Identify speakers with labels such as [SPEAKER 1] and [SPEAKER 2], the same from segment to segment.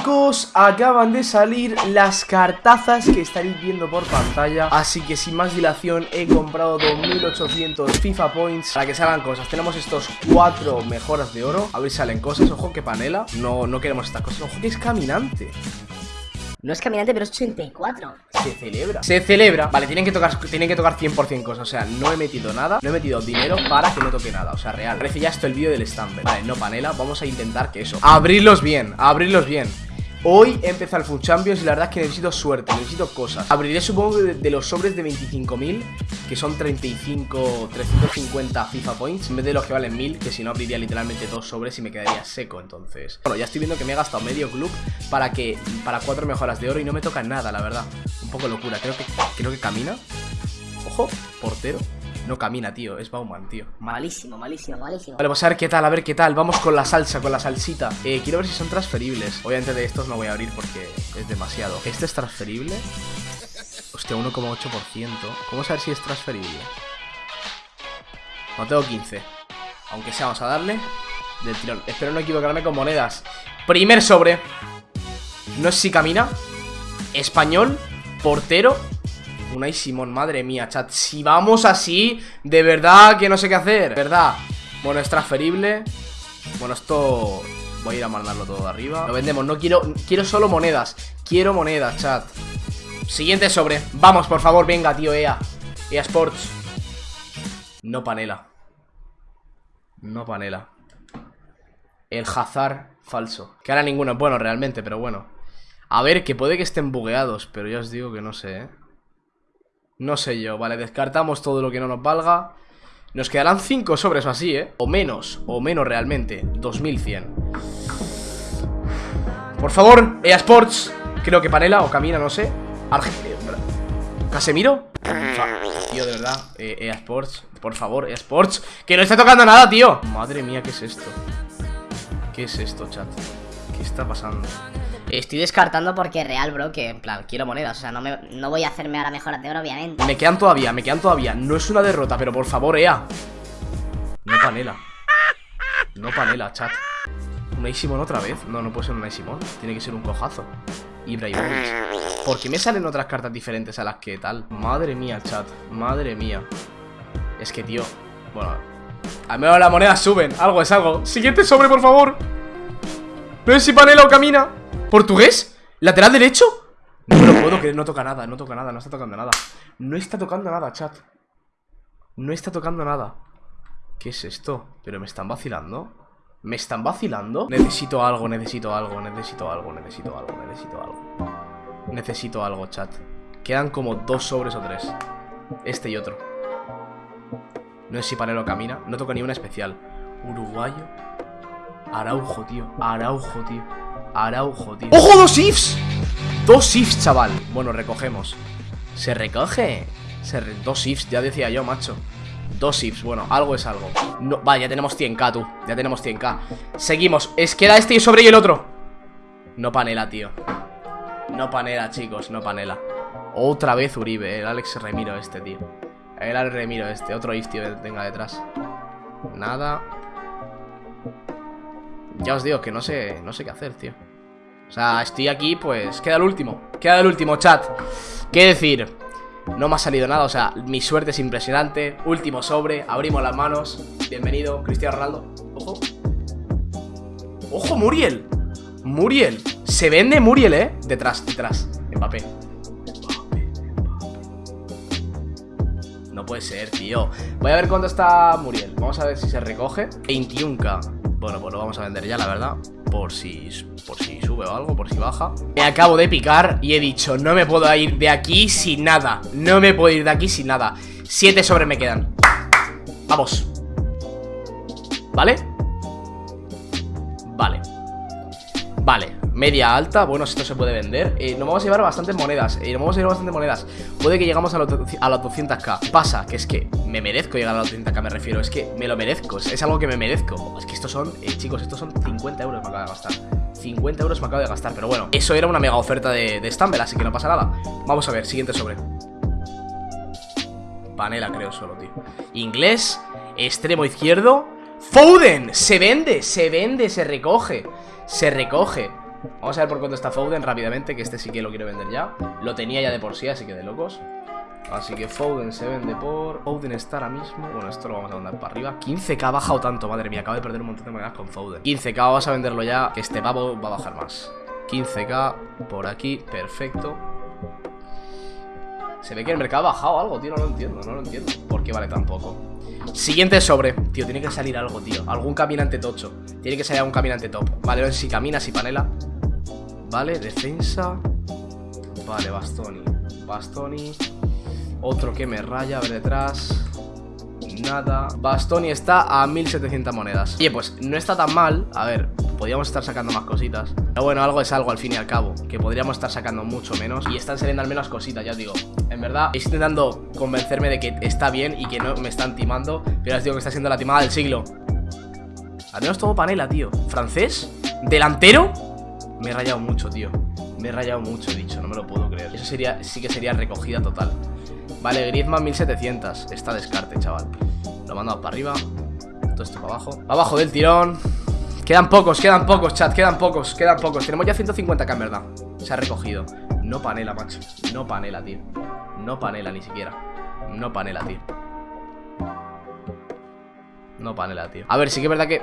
[SPEAKER 1] chicos, acaban de salir las cartazas que estaréis viendo por pantalla Así que sin más dilación he comprado 2800 FIFA Points para que salgan cosas Tenemos estos cuatro mejoras de oro, a ver si salen cosas, ojo que panela No, no queremos estas cosas, ojo que es caminante
[SPEAKER 2] no es caminante, pero es 84.
[SPEAKER 1] Se celebra. Se celebra. Vale, tienen que tocar, tienen que tocar 100% cosas. O sea, no he metido nada. No he metido dinero para que no toque nada. O sea, real. Parece ya esto el vídeo del Stamper. Vale, no panela. Vamos a intentar que eso. Abrirlos bien. Abrirlos bien. Hoy empieza el Food Champions y la verdad es que necesito suerte, necesito cosas. Abriré supongo de, los sobres de 25.000 Que son 35, 350 FIFA Points En vez de los que valen 1000, que si no abriría literalmente dos sobres y me quedaría seco entonces. Bueno, ya estoy viendo que me he gastado medio club para que para cuatro mejoras de oro y no me toca nada, la verdad. Un poco locura, creo que, creo que camina. Ojo, portero no camina, tío, es Bauman, tío.
[SPEAKER 2] Malísimo, malísimo, malísimo.
[SPEAKER 1] Vale, vamos a ver qué tal, a ver qué tal. Vamos con la salsa, con la salsita. Eh, Quiero ver si son transferibles. Obviamente de estos no voy a abrir porque es demasiado. ¿Este es transferible? Hostia, 1,8% ¿Cómo saber si es transferible? No tengo 15 Aunque sea, vamos a darle Del tirón. Espero no equivocarme con monedas. Primer sobre. No sé si camina. Español Portero Unai Simón, madre mía, chat. Si vamos así, de verdad que no sé qué hacer. ¿Verdad? Bueno, es transferible. Bueno, esto... Voy a ir a mandarlo todo de arriba. Lo vendemos, no quiero... Quiero solo monedas. Quiero monedas, chat. Siguiente sobre. Vamos, por favor, venga, tío, EA. EA Sports. No panela. No panela. El Hazard falso. Que ahora ninguno es bueno realmente, pero bueno. A ver, que puede que estén bugueados Pero ya os digo que no sé, eh no sé yo, vale, descartamos todo lo que no nos valga Nos quedarán 5 sobres o así, ¿eh? O menos, o menos realmente 2100 Por favor, EA Sports Creo que Panela o Camina, no sé ¿Casemiro? Tío, de verdad, eh, EA Sports Por favor, EA Sports Que no está tocando nada, tío Madre mía, ¿qué es esto? ¿Qué es esto, chat? ¿Qué está pasando?
[SPEAKER 2] Estoy descartando porque real, bro, que en plan, quiero monedas. O sea, no, me, no voy a hacerme ahora mejoras de oro, obviamente.
[SPEAKER 1] Me quedan todavía, me quedan todavía. No es una derrota, pero por favor, Ea. No panela. No panela, chat. ¿Un Simón otra vez? No, no puede ser un Simón. Tiene que ser un cojazo. Ibrahimovic. ¿Por qué me salen otras cartas diferentes a las que tal? Madre mía, chat. Madre mía. Es que, tío. Bueno. Al menos las monedas suben. Algo es algo. Siguiente sobre, por favor. No si panela o camina. ¿Portugués? ¿Lateral derecho? No lo puedo creer, no toca nada, no toca nada, no está tocando nada. No está tocando nada, chat. No está tocando nada. ¿Qué es esto? ¿Pero me están vacilando? ¿Me están vacilando? Necesito algo, necesito algo, necesito algo, necesito algo, necesito algo. Necesito algo, chat. Quedan como dos sobres o tres. Este y otro. No sé si Panelo camina No toca ni una especial. Uruguayo. Araujo, tío. Araujo, tío Araujo, tío. ¡Ojo, dos ifs! Dos ifs, chaval. Bueno, recogemos. ¿Se recoge? Se Dos ifs, ya decía yo, macho. Dos ifs, bueno, algo es algo. No, Vale, ya tenemos 100k, tú. Ya tenemos 100k Seguimos, es queda este y sobre y el otro. No panela, tío. No panela, chicos, no panela. Otra vez Uribe, el Alex Remiro este, tío. El Alex Remiro este Otro if, tío, que tenga detrás. Nada ya os digo que no sé, no sé qué hacer, tío. O sea, estoy aquí, pues Queda el último, queda el último, chat. ¿Qué decir? No me ha salido nada, o sea, mi suerte es impresionante. Último sobre, abrimos las manos. Bienvenido, Cristiano Ronaldo. Ojo. Ojo, Muriel. Muriel. Se vende Muriel, eh Detrás, detrás Mbappé. No puede ser, tío. Voy a ver cuánto está Muriel. Vamos a ver si se recoge. 21k bueno, pues lo vamos a vender ya, la verdad. Por si, por si sube o algo, por si baja. Me acabo de picar y he dicho No me puedo ir de aquí sin nada. No me puedo ir de aquí sin nada Siete sobre me quedan. Vamos. ¿Vale? Vale. Vale Media alta, bueno, esto se puede vender. Eh, Nos vamos a llevar bastantes monedas eh, Nos vamos a llevar bastantes monedas. Puede que llegamos a, los, a las 200k Pasa, que es que me merezco llegar a las 200k Me refiero, es que me lo merezco Es, algo que me merezco. Es que estos son, eh, chicos, estos son 50 euros me acabo de gastar. 50 euros me acabo de gastar, pero bueno Eso era una mega oferta de, de Stumble, así que no pasa nada. Vamos a ver, siguiente sobre. Panela creo solo, tío. Inglés, extremo izquierdo. Foden, se vende, se vende, se recoge Se recoge Vamos a ver por cuánto está Foden rápidamente, que este sí que lo quiero vender ya. Lo tenía ya de por sí, así que de locos. Así que Foden se vende por... Foden está ahora mismo... Bueno, esto lo vamos a mandar para arriba. 15k ha bajado tanto, madre mía Acabo de perder un montón de monedas con Foden. 15k, vamos a venderlo ya Que este pavo va a bajar más. 15k por aquí, perfecto. Se ve que el mercado ha bajado algo, tío No lo entiendo, no lo entiendo. ¿Por qué vale tan poco? Siguiente sobre. Tío, tiene que salir algo, tío. Algún caminante tocho. Tiene que salir algún caminante top. Vale, ver si camina, si panela Vale, defensa. Vale, Bastoni. Bastoni. Otro que me raya, a ver detrás. Nada. Bastoni está a 1700 monedas. Oye, pues no está tan mal. A ver, podríamos estar sacando más cositas. Pero bueno, algo es algo al fin y al cabo Que podríamos estar sacando mucho menos Y están saliendo al menos cositas, ya os digo. En verdad, estoy intentando convencerme de que está bien Y que no me están timando Pero os digo que está siendo la timada del siglo. Al menos todo panela, tío. ¿Francés? ¿Delantero? Me he rayado mucho, tío. Me he rayado mucho, he dicho, no me lo puedo creer. Eso sería, sí que sería recogida total. Vale, Griezmann 1700 Está descarte, chaval. Lo mandamos para arriba. Todo esto para abajo. Abajo del tirón. Quedan pocos, quedan pocos, chat. Quedan pocos, quedan pocos. Tenemos ya 150k en verdad. Se ha recogido. No panela, macho. No panela, tío. No panela ni siquiera. No panela, tío No panela, tío. A ver, sí que es verdad que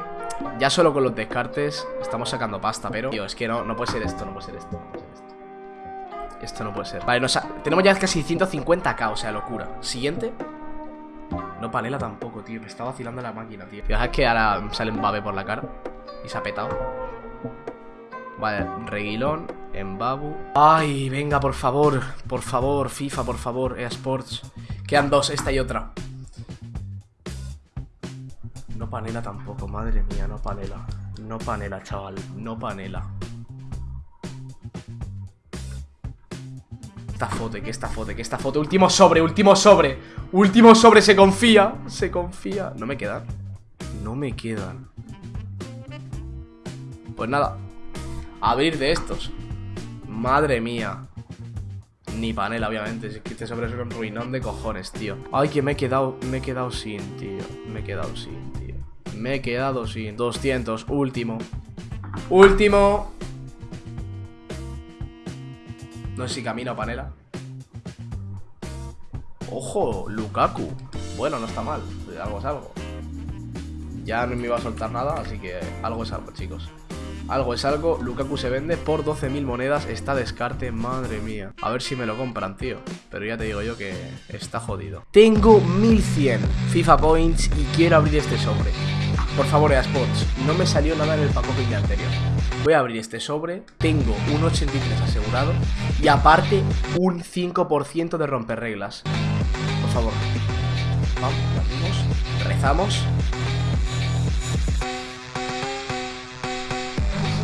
[SPEAKER 1] Ya solo con los descartes Estamos sacando pasta, pero Tío, es que no, no puede ser esto No puede ser esto esto. No puede ser. Vale, nos tenemos ya casi 150k, o sea, locura. Siguiente. No panela tampoco, tío Me está vacilando la máquina, tío. Fijaos que ahora sale babe por la cara Y se ha petado. Vale, reguilón Babu Ay, venga, por favor Por favor, FIFA, por favor, eSports. Quedan dos, esta y otra No panela tampoco, madre mía, no panela. No panela, chaval, no panela. Esta foto, que esta foto, que esta foto. Último sobre, último sobre. Último sobre, se confía Se confía. No me quedan. No me quedan. Pues nada Abrir de estos. Madre mía. Ni panela, obviamente. Si es que este sobre es un ruinón de cojones, tío. Ay, que me he quedado Me he quedado sin, tío. Me he quedado sin, Me he quedado sin 200, último Último no sé si camina o panela. ¡Ojo! Lukaku. Bueno, no está mal. Algo es algo. Ya no me iba a soltar nada, así que algo es algo, chicos. Algo es algo, Lukaku se vende por 12.000 monedas, está descarte, madre mía. A ver si me lo compran, tío. Pero ya te digo yo que está jodido. Tengo 1100 FIFA Points y quiero abrir este sobre. Por favor, Easports, no me salió nada en el paquete anterior. Voy a abrir este sobre, tengo un 83 asegurado y aparte un 5% de romper reglas. Por favor. Vamos, abrimos, rezamos.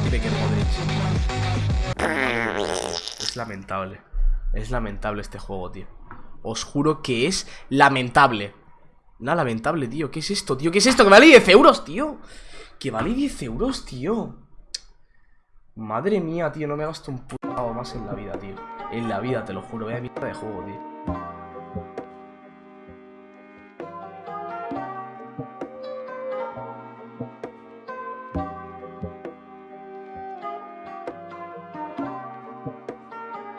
[SPEAKER 1] Dime que Es lamentable. Es lamentable este juego, tío. Os juro que es lamentable. Nada lamentable, tío. ¿Qué es esto, tío? ¿Qué es esto? Que vale 10 euros, tío. Que vale 10 euros, tío. Madre mía, tío. No me gasto un puto más en la vida, tío. En la vida, te lo juro. Vaya mierda de juego, tío.